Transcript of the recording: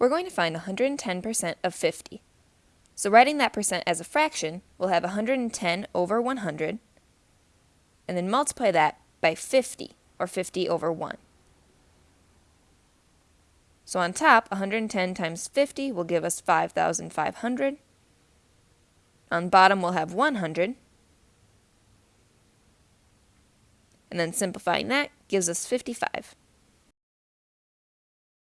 we're going to find 110% of 50. So writing that percent as a fraction, we'll have 110 over 100, and then multiply that by 50, or 50 over 1. So on top, 110 times 50 will give us 5,500. On bottom, we'll have 100. And then simplifying that gives us 55.